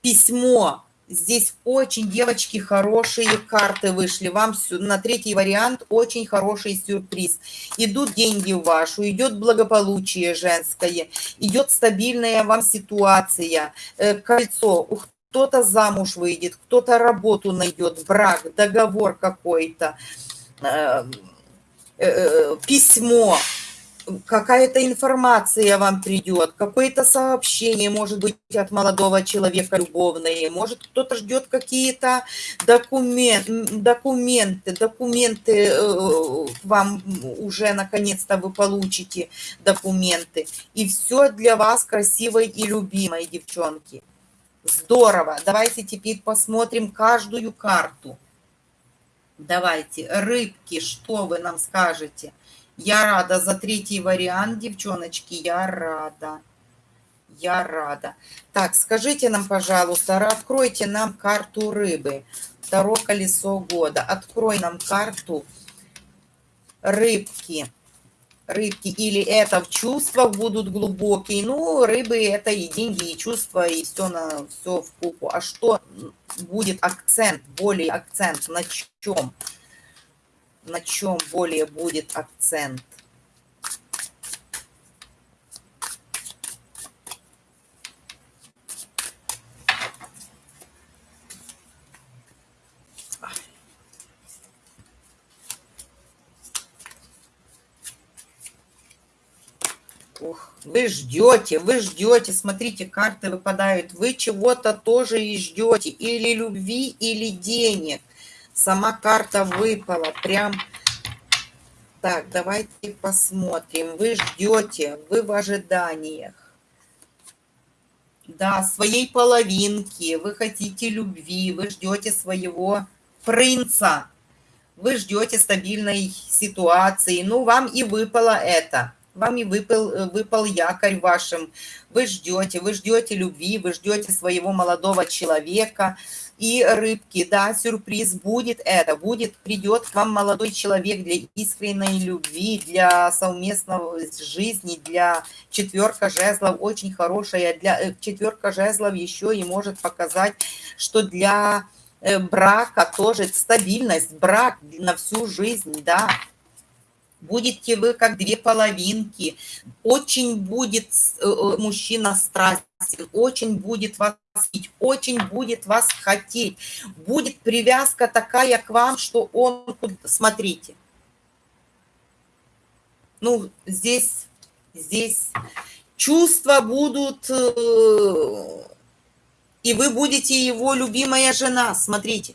письмо, Здесь очень, девочки, хорошие карты вышли. Вам на третий вариант очень хороший сюрприз. Идут деньги в вашу, идет благополучие женское, идет стабильная вам ситуация, э, кольцо. Кто-то замуж выйдет, кто-то работу найдет, брак, договор какой-то, э, э, письмо какая-то информация вам придет, какое-то сообщение, может быть, от молодого человека любовное, может, кто-то ждет какие-то документ, документы, документы э, вам уже наконец-то вы получите документы. И все для вас красивой и любимой, девчонки. Здорово. Давайте теперь посмотрим каждую карту. Давайте, рыбки, что вы нам скажете? Я рада за третий вариант, девчоночки, я рада. Я рада. Так, скажите нам, пожалуйста, откройте нам карту рыбы. Второе колесо года. Открой нам карту рыбки. Рыбки. Или это в чувствах будут глубокие. Ну, рыбы это и деньги, и чувства, и все на все в купу. А что будет акцент, более акцент на чем? На чем более будет акцент. Ух, вы ждете, вы ждете, смотрите, карты выпадают, вы чего-то тоже и ждете, или любви, или денег. Сама карта выпала. Прям... Так, давайте посмотрим. Вы ждете, вы в ожиданиях. Да, своей половинки. Вы хотите любви, вы ждете своего принца. Вы ждете стабильной ситуации. Ну, вам и выпало это. Вам и выпал, выпал якорь вашим. Вы ждете, вы ждете любви, вы ждете своего молодого человека и рыбки, да, сюрприз будет это, будет, придет к вам молодой человек для искренней любви, для совместного жизни, для четверка жезлов, очень хорошая, для э, четверка жезлов еще и может показать, что для э, брака тоже стабильность, брак на всю жизнь, да, будете вы как две половинки, очень будет э, мужчина страстен, очень будет вас очень будет вас хотеть. Будет привязка такая к вам, что он... Смотрите. Ну, здесь, здесь чувства будут... Э, и вы будете его любимая жена. Смотрите.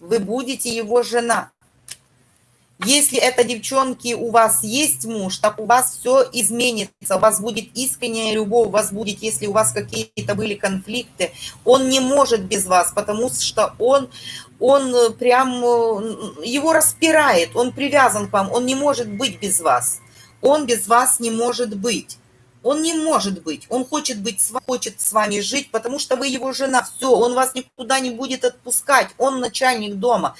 Вы будете его жена. Если это, девчонки, у вас есть муж, так у вас все изменится, у вас будет искренняя любовь, у вас будет, если у вас какие-то были конфликты, он не может без вас, потому что он, он прям, его распирает, он привязан к вам, он не может быть без вас, он без вас не может быть. Он не может быть. Он хочет быть хочет с вами жить, потому что вы его жена. Все, он вас никуда не будет отпускать. Он начальник дома.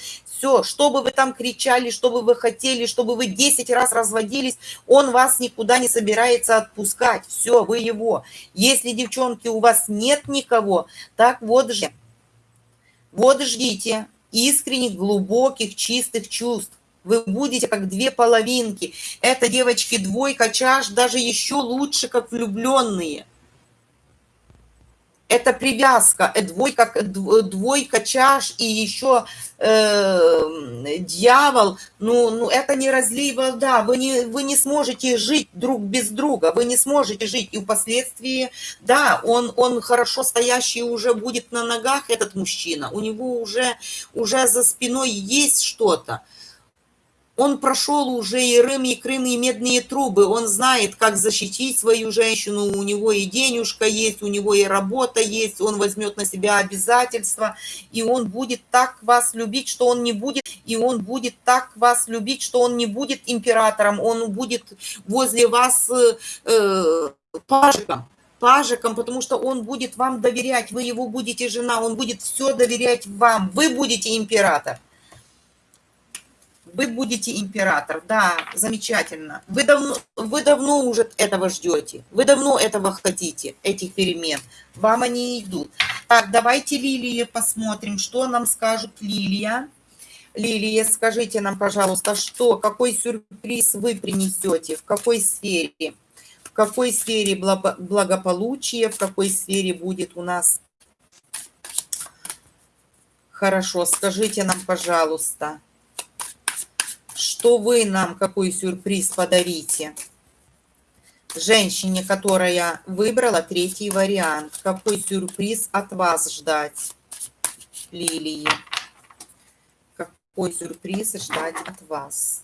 Все, что бы вы там кричали, что бы вы хотели, чтобы вы 10 раз разводились, он вас никуда не собирается отпускать. Все, вы его. Если, девчонки, у вас нет никого, так вот же. Вот ждите искренних, глубоких, чистых чувств. Вы будете как две половинки. Это, девочки, двойка чаш, даже еще лучше, как влюбленные. Это привязка, э, двойка, двойка чаш и еще э, дьявол. Ну, ну, это не разлей вода. Вы не, вы не сможете жить друг без друга. Вы не сможете жить. И впоследствии, да, он, он хорошо стоящий уже будет на ногах, этот мужчина. У него уже, уже за спиной есть что-то. Он прошел уже и Рым, и Крым, и медные трубы. Он знает, как защитить свою женщину. У него и денежка есть, у него и работа есть. Он возьмет на себя обязательства. И он будет так вас любить, что он не будет... И он будет так вас любить, что он не будет императором. Он будет возле вас э, э пажиком пажиком, потому что он будет вам доверять, вы его будете жена, он будет все доверять вам, вы будете император вы будете император. Да, замечательно. Вы давно, вы давно уже этого ждете. Вы давно этого хотите, этих перемен. Вам они идут. Так, давайте Лилии посмотрим, что нам скажет Лилия. Лилия, скажите нам, пожалуйста, что, какой сюрприз вы принесете, в какой сфере? В какой сфере благополучия, в какой сфере будет у нас Хорошо, скажите нам, пожалуйста что вы нам, какой сюрприз подарите? Женщине, которая выбрала третий вариант, какой сюрприз от вас ждать, Лилии? Какой сюрприз ждать от вас?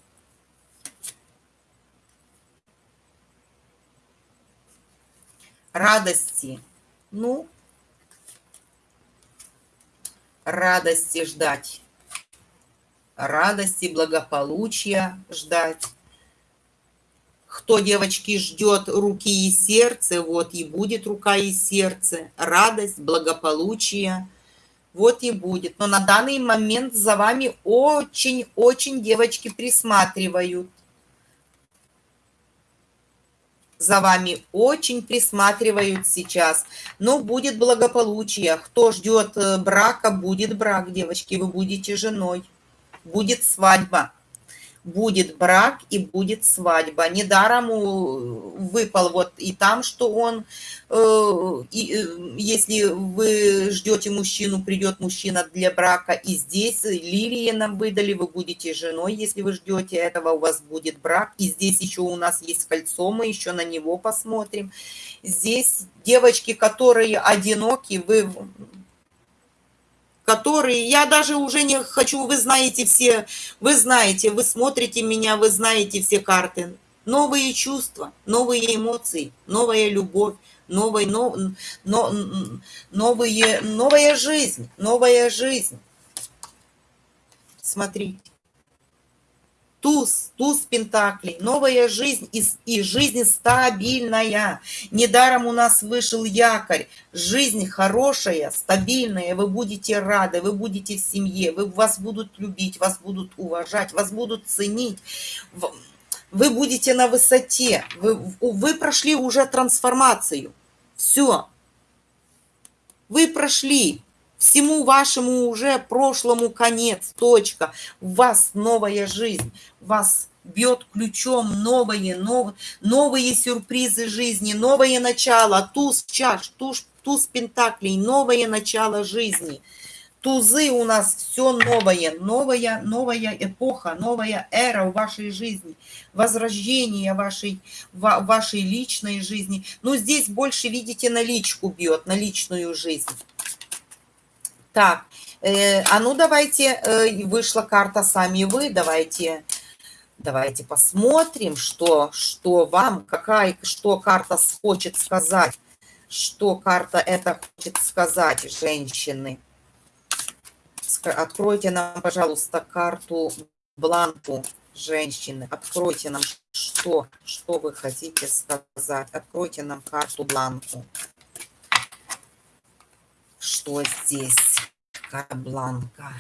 Радости. Ну, радости ждать радости, благополучия ждать. Кто, девочки, ждет руки и сердце, вот и будет рука и сердце, радость, благополучие, вот и будет. Но на данный момент за вами очень-очень девочки присматривают. За вами очень присматривают сейчас. Но будет благополучие. Кто ждет э, брака, будет брак, девочки, вы будете женой будет свадьба. Будет брак и будет свадьба. Недаром выпал вот и там, что он, э, и, э, если вы ждете мужчину, придет мужчина для брака, и здесь лилии нам выдали, вы будете женой, если вы ждете этого, у вас будет брак. И здесь еще у нас есть кольцо, мы еще на него посмотрим. Здесь девочки, которые одиноки, вы которые, я даже уже не хочу, вы знаете все, вы знаете, вы смотрите меня, вы знаете все карты. Новые чувства, новые эмоции, новая любовь, новый, но, но, новые, новая жизнь, новая жизнь. Смотрите туз, туз пентаклей, новая жизнь и, и жизнь стабильная. Недаром у нас вышел якорь. Жизнь хорошая, стабильная, вы будете рады, вы будете в семье, вы, вас будут любить, вас будут уважать, вас будут ценить. Вы будете на высоте, вы, вы прошли уже трансформацию. Все. Вы прошли, Всему вашему уже прошлому конец, точка. У вас новая жизнь, вас бьет ключом новые, нов, новые сюрпризы жизни, новое начало, туз чаш, туз, туз пентаклей, новое начало жизни. Тузы у нас все новое, новая, новая эпоха, новая эра в вашей жизни, возрождение вашей, вашей личной жизни. Но здесь больше, видите, наличку бьет, на личную жизнь. Так, э, а ну давайте, э, вышла карта «Сами вы», давайте, давайте посмотрим, что, что вам, какая, что карта хочет сказать, что карта это хочет сказать, женщины. Откройте нам, пожалуйста, карту бланку женщины. Откройте нам, Что, что вы хотите сказать? Откройте нам карту бланку. Что здесь? Карта бланка.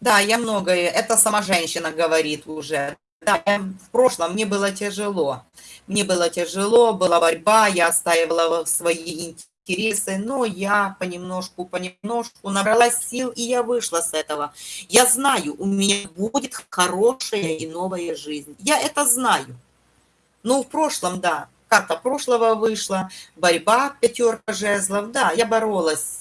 Да, я многое. Это сама женщина говорит уже. Да, в прошлом мне было тяжело. Мне было тяжело, была борьба, я оставила свои интересы, но я понемножку, понемножку набралась сил, и я вышла с этого. Я знаю, у меня будет хорошая и новая жизнь. Я это знаю. Но в прошлом, да, карта прошлого вышла, борьба, пятерка жезлов, да, я боролась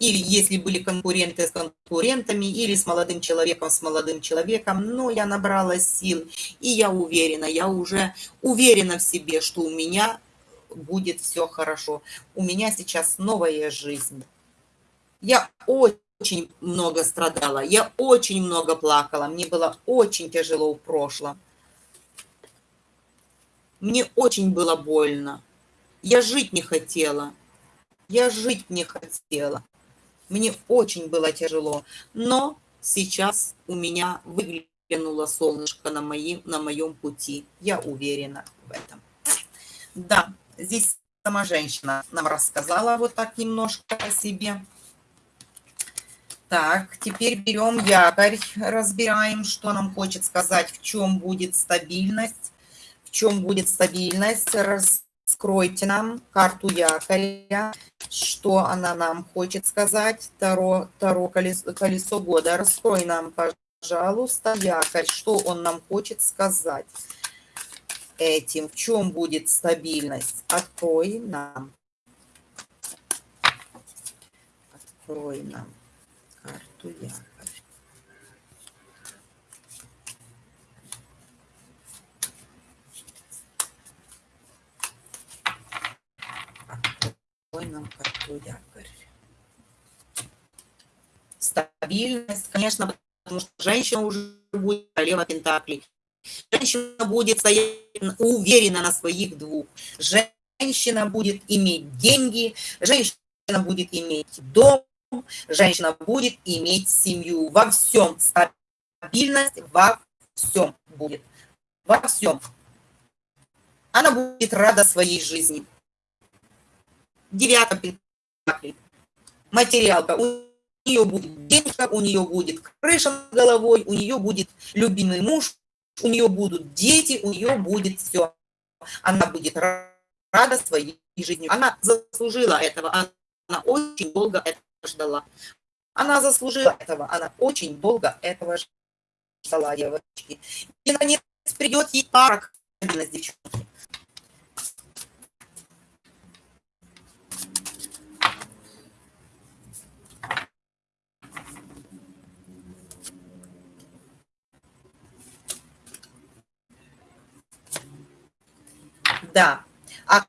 или если были конкуренты с конкурентами, или с молодым человеком с молодым человеком, но я набрала сил, и я уверена, я уже уверена в себе, что у меня будет все хорошо. У меня сейчас новая жизнь. Я очень много страдала, я очень много плакала, мне было очень тяжело в прошлом. Мне очень было больно. Я жить не хотела. Я жить не хотела. Мне очень было тяжело, но сейчас у меня выглянуло солнышко на, мои, на моем пути. Я уверена в этом. Да, здесь сама женщина нам рассказала вот так немножко о себе. Так, теперь берем якорь, разбираем, что нам хочет сказать, в чем будет стабильность, в чем будет стабильность. Раскройте нам карту якоря что она нам хочет сказать. Таро, Таро колесо, колесо года. Раскрой нам, пожалуйста, якорь, что он нам хочет сказать этим. В чем будет стабильность? Открой нам. Открой нам карту якорь. какой нам карту якорь. Стабильность, конечно, потому что женщина уже будет королева Пентаклей. Женщина будет стоять уверена на своих двух. Женщина будет иметь деньги, женщина будет иметь дом, женщина будет иметь семью. Во всем стабильность, во всем будет. Во всем. Она будет рада своей жизни девятом пентакле. Материалка. У нее будет денежка, у нее будет крыша над головой, у нее будет любимый муж, у нее будут дети, у нее будет все. Она будет рада своей жизнью. Она заслужила этого, она очень долго этого ждала. Она заслужила этого, она очень долго этого ждала, девочки. И наконец придет ей пара девчонки. Да. А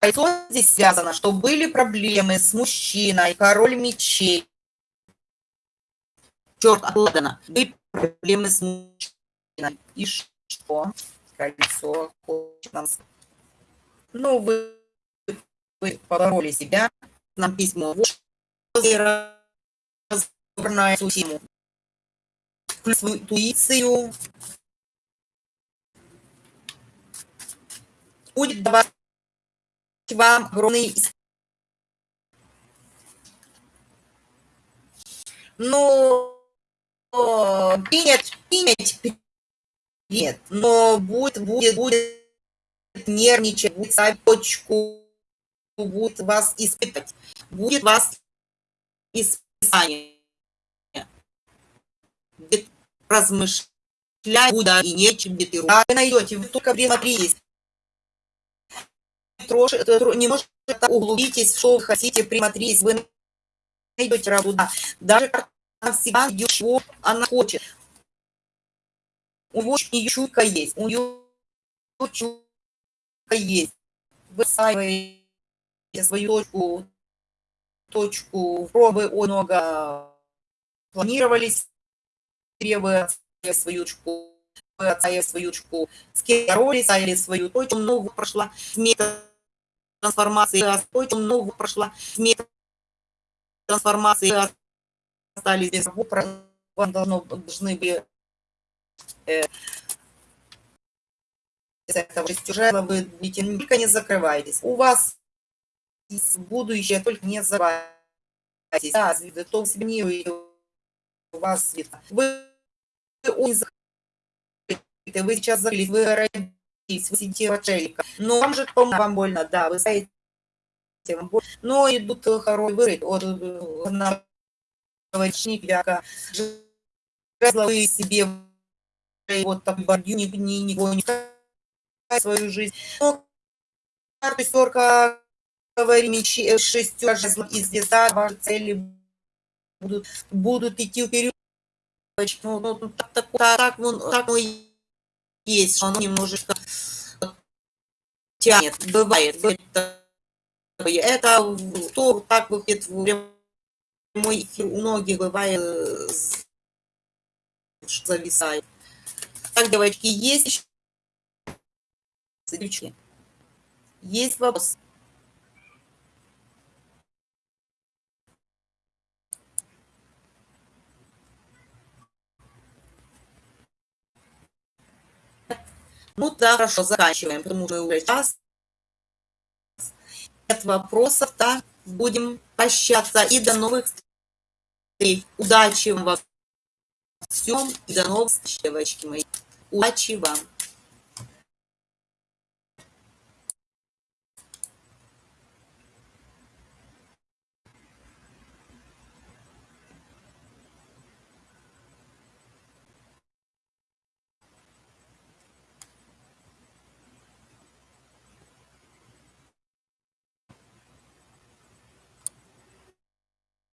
кольцо здесь связано, что были проблемы с мужчиной, король мечей. Черт от Ладана. Были проблемы с мужчиной. И что? Кольцо хочет нам... Ну, вы, вы побороли себя. Нам письмо. Разобранная сусиму. Интуицию будет давать вам огромный ну, принять, принять, нет, но будет, будет, будет нервничать, будет ставить точку, будет вас испытать, будет вас испытание, будет размышлять, куда и нечем, где ты вы найдете, вы только присмотритесь, троши, немножко углубитесь, что вы хотите, присмотритесь, вы найдете работу. Даже она всегда идет, чего она хочет. У нее чуйка есть, у нее чуйка есть. Вы ставите свою точку, точку пробы много планировались, вы свою точку, отца свою точку, с кем ставили свою точку, много прошла метод трансформации, много прошла метод трансформации остались работы, вам должно, должны были э, этого тяжело вы только не закрывайтесь. У вас будущее, только не закрывайтесь. Да, то себе у вас вы, вы, вы сейчас закрылись, вы родились, вы сидите в отшельника. Но вам же, вам больно, да, вы знаете, вам больно. Но идут хорошие вырыть от говоричник, вяка, вы себе вот так борью, ни, ни, никого не свою жизнь. Но шестерка, говори, мечи, шестерка и звезда, ваши цели будут, будут идти вперед. Ну, ну, так, так, так, ну, так ну, есть, что оно немножечко тянет, бывает, бывает это то так выходит в прямой эфир, у многих бывает зависает. Так, девочки, есть девочки, есть вопрос? Ну да, хорошо, заканчиваем, потому что уже час. Нет вопросов, да, будем прощаться. И до новых встреч. Удачи вам во всем. И до новых встреч, девочки мои. Удачи вам.